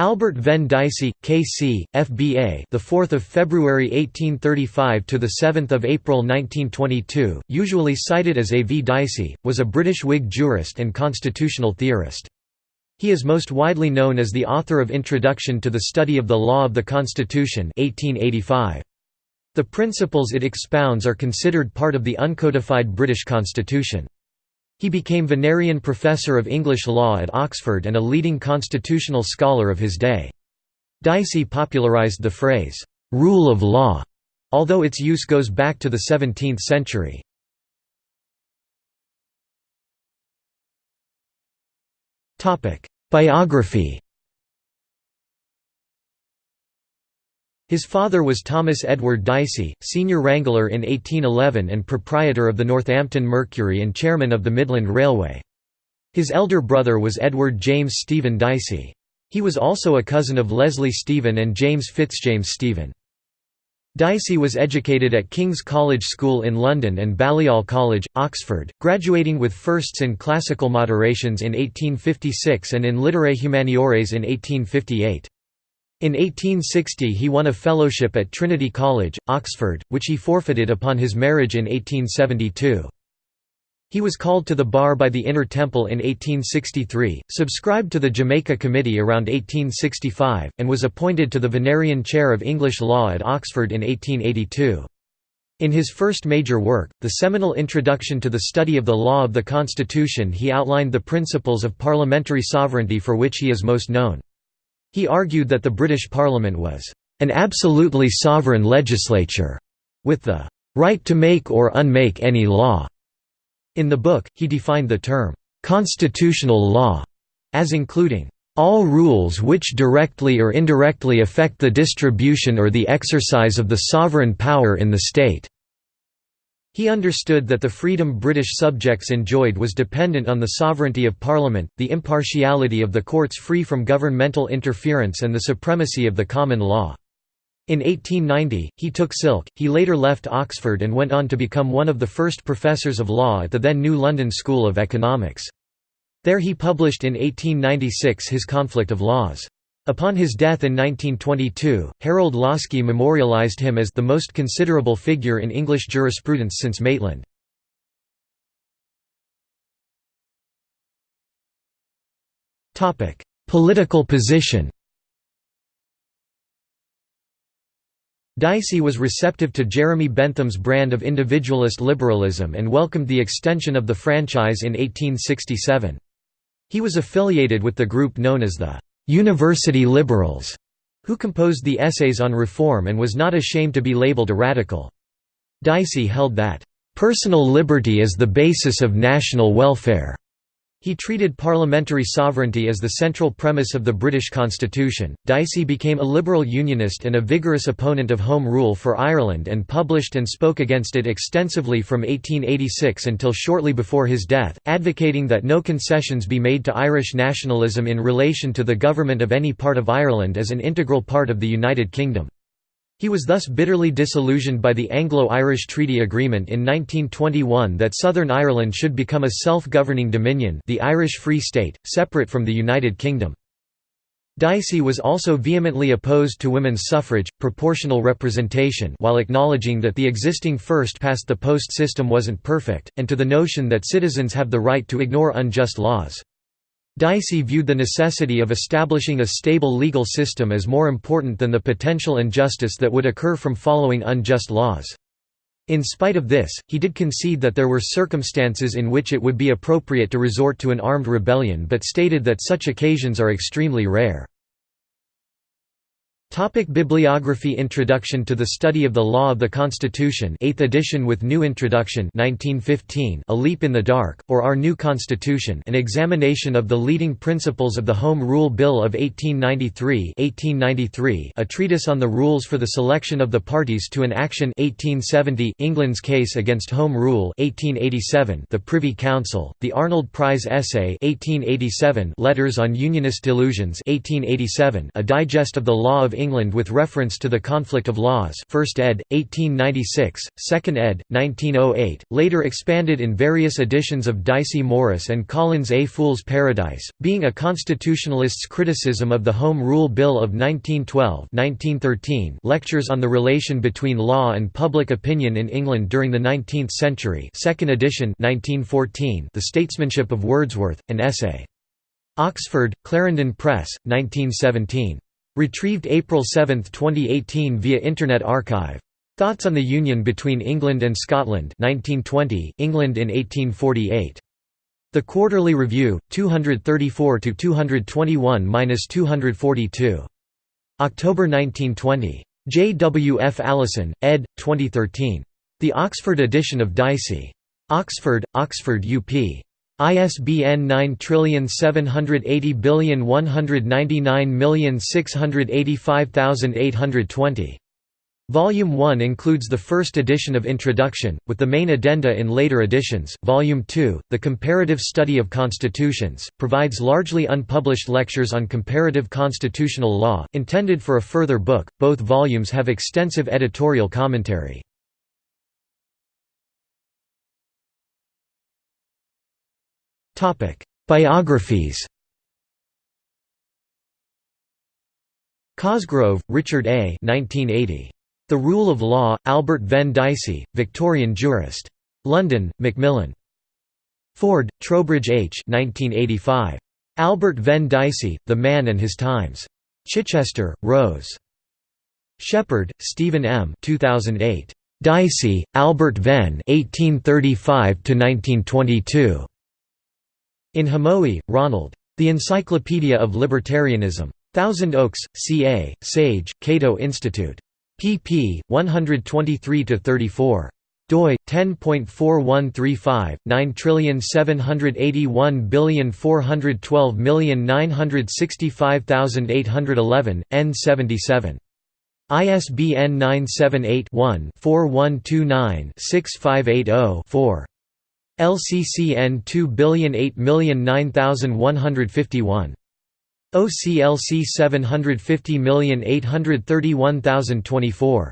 Albert Venn Dicey, K.C., F.B.A. The 4th of February 1835 to the 7th of April 1922, usually cited as A. V. Dicey, was a British Whig jurist and constitutional theorist. He is most widely known as the author of Introduction to the Study of the Law of the Constitution 1885. The principles it expounds are considered part of the uncodified British Constitution. He became Vinerian Professor of English Law at Oxford and a leading constitutional scholar of his day. Dicey popularised the phrase, "'rule of law", although its use goes back to the 17th century. Biography His father was Thomas Edward Dicey, senior wrangler in 1811 and proprietor of the Northampton Mercury and chairman of the Midland Railway. His elder brother was Edward James Stephen Dicey. He was also a cousin of Leslie Stephen and James Fitzjames Stephen. Dicey was educated at King's College School in London and Balliol College, Oxford, graduating with firsts in classical moderations in 1856 and in literae humaniores in 1858. In 1860 he won a fellowship at Trinity College, Oxford, which he forfeited upon his marriage in 1872. He was called to the bar by the Inner Temple in 1863, subscribed to the Jamaica Committee around 1865, and was appointed to the Vinerian Chair of English Law at Oxford in 1882. In his first major work, the seminal Introduction to the Study of the Law of the Constitution he outlined the principles of parliamentary sovereignty for which he is most known. He argued that the British Parliament was an absolutely sovereign legislature, with the right to make or unmake any law. In the book, he defined the term constitutional law as including all rules which directly or indirectly affect the distribution or the exercise of the sovereign power in the state. He understood that the freedom British subjects enjoyed was dependent on the sovereignty of Parliament, the impartiality of the courts free from governmental interference and the supremacy of the common law. In 1890, he took silk, he later left Oxford and went on to become one of the first professors of law at the then New London School of Economics. There he published in 1896 his Conflict of Laws. Upon his death in 1922, Harold Laski memorialized him as the most considerable figure in English jurisprudence since Maitland. Political position Dicey was receptive to Jeremy Bentham's brand of individualist liberalism and welcomed the extension of the franchise in 1867. He was affiliated with the group known as the «university liberals», who composed the essays on reform and was not ashamed to be labeled a radical. Dicey held that, "...personal liberty is the basis of national welfare." He treated parliamentary sovereignty as the central premise of the British constitution. Dicey became a liberal unionist and a vigorous opponent of Home Rule for Ireland and published and spoke against it extensively from 1886 until shortly before his death, advocating that no concessions be made to Irish nationalism in relation to the government of any part of Ireland as an integral part of the United Kingdom. He was thus bitterly disillusioned by the Anglo-Irish Treaty Agreement in 1921 that Southern Ireland should become a self-governing dominion the Irish Free State, separate from the United Kingdom. Dicey was also vehemently opposed to women's suffrage, proportional representation while acknowledging that the existing first-past-the-post system wasn't perfect, and to the notion that citizens have the right to ignore unjust laws. Dicey viewed the necessity of establishing a stable legal system as more important than the potential injustice that would occur from following unjust laws. In spite of this, he did concede that there were circumstances in which it would be appropriate to resort to an armed rebellion but stated that such occasions are extremely rare. Topic Bibliography Introduction to the Study of the Law of the Constitution 8th edition with new introduction 1915 A Leap in the Dark, or Our New Constitution an examination of the leading principles of the Home Rule Bill of 1893 1893 A Treatise on the Rules for the Selection of the Parties to an Action 1870 England's Case Against Home Rule 1887 The Privy Council, The Arnold Prize Essay 1887 Letters on Unionist Delusions 1887 A Digest of the Law of England with reference to the conflict of laws 1st ed., 1896, 2nd ed., 1908, later expanded in various editions of Dicey Morris and Collins A Fool's Paradise, being a constitutionalist's criticism of the Home Rule Bill of 1912 1913 lectures on the relation between law and public opinion in England during the 19th century 2nd edition 1914 The Statesmanship of Wordsworth, an essay. Oxford, Clarendon Press, 1917. Retrieved April 7, 2018 via Internet Archive. Thoughts on the Union between England and Scotland 1920, England in 1848. The Quarterly Review, 234–221–242. October 1920. J. W. F. Allison, ed. 2013. The Oxford edition of Dicey. Oxford, Oxford UP. ISBN 9780199685820. Volume 1 includes the first edition of Introduction, with the main addenda in later editions. Volume 2, The Comparative Study of Constitutions, provides largely unpublished lectures on comparative constitutional law, intended for a further book. Both volumes have extensive editorial commentary. Biographies Cosgrove, Richard A. 1980. The Rule of Law, Albert Venn Dicey, Victorian jurist. London, Macmillan. Ford, Trowbridge H. 1985. Albert Venn Dicey, The Man and His Times. Chichester, Rose. Shepherd, Stephen M. 2008. Dicey, Albert Venn 1835 1922. In Hamowy, Ronald. The Encyclopedia of Libertarianism. Thousand Oaks, CA, Sage, Cato Institute. pp. 123–34 doi 10.4135 9781412965811 n77 ISBN 978 one 4129 6580 4 LCCN 2008009151. OCLC 750831024